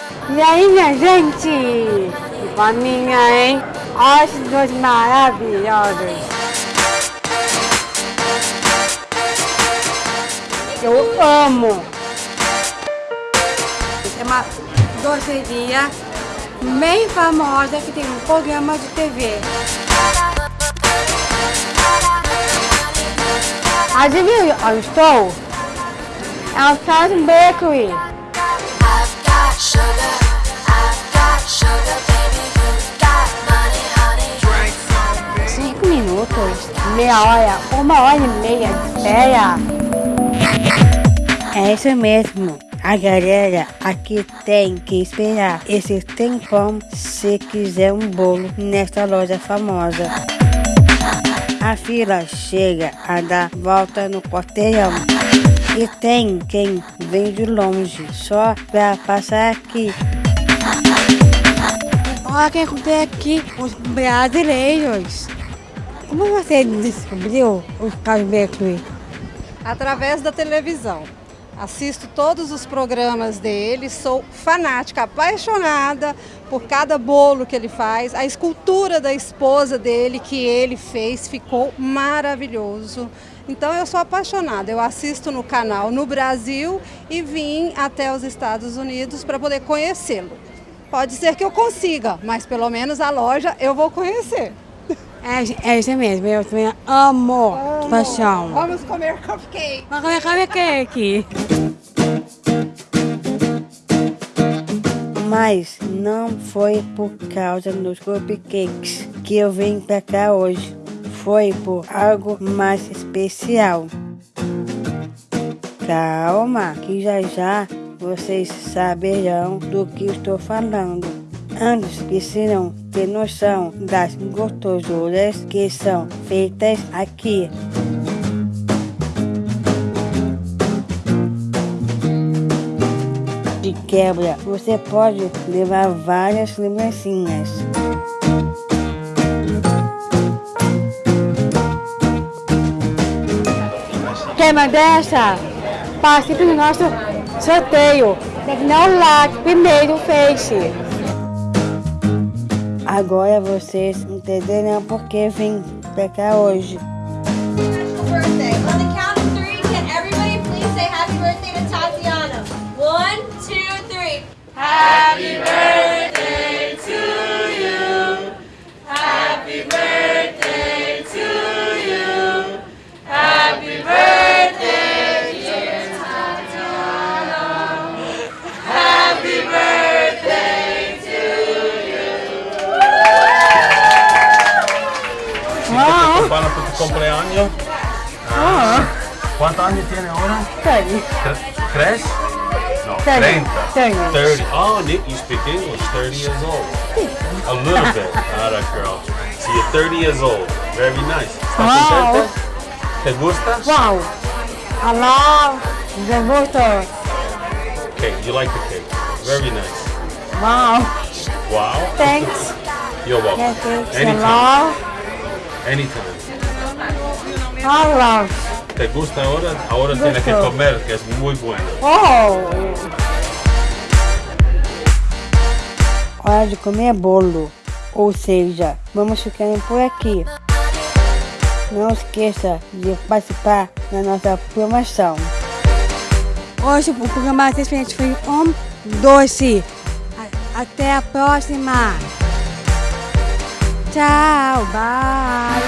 E aí, minha gente? Que boninha, hein? Olha esses dois maravilhosos. Eu amo. É uma doceria bem famosa que tem um programa de TV. Adivinha onde estou? É o Charles Bakery. Cinco minutos, meia hora, uma hora e meia de espera. É isso mesmo. A galera aqui tem que esperar esse tempão se quiser um bolo nesta loja famosa. A fila chega a dar volta no quarteirão. E tem quem vem de longe só pra passar aqui. Olha quem tem aqui, os brasileiros. Como você descobriu o Carlos Bakery? através da televisão. Assisto todos os programas dele, sou fanática, apaixonada por cada bolo que ele faz. A escultura da esposa dele que ele fez ficou maravilhoso. Então eu sou apaixonada. Eu assisto no canal no Brasil e vim até os Estados Unidos para poder conhecê-lo. Pode ser que eu consiga, mas pelo menos a loja eu vou conhecer. É, é isso mesmo, eu também amo, paixão. Vamos comer cupcake. Que é aqui? Mas não foi por causa dos cupcakes que eu vim pra cá hoje. Foi por algo mais especial. Calma, que já já vocês saberão do que estou falando. Antes precisam ter noção das gostosuras que são feitas aqui. Quebra, você pode levar várias lembrancinhas. Queima dessa? Participe do nosso sorteio. Um like primeiro, face. Agora vocês entenderão por que vim pra cá hoje. birthday. On the count of three, can everybody please say happy birthday to Tatiana? Cumpleaños. Ah, ¿Cuántos años tiene ahora? Tre- ¿Tres? No, Thirty. 30. Thirty. Oh, Nick, you speak English. 30 years old. A little bit. Ah, that girl. So you're 30 years old. Very nice. ¿Estás Wow. ¿Te gusta? Wow. Hello. The voter. Cake. You like the cake. Very nice. Wow. Wow. Thanks. You're welcome. Yes, thanks. Anytime. Anytime. Hello. ¿Te gusta ahora? Ahora tienes que comer, que es muy bueno. Oh. Hora de comer bolo. Ou seja, vamos ficando por aqui. Não esqueça de participar da nossa promoção. Hoje o programa experiente foi um doce. Até a próxima. Tchau, bye.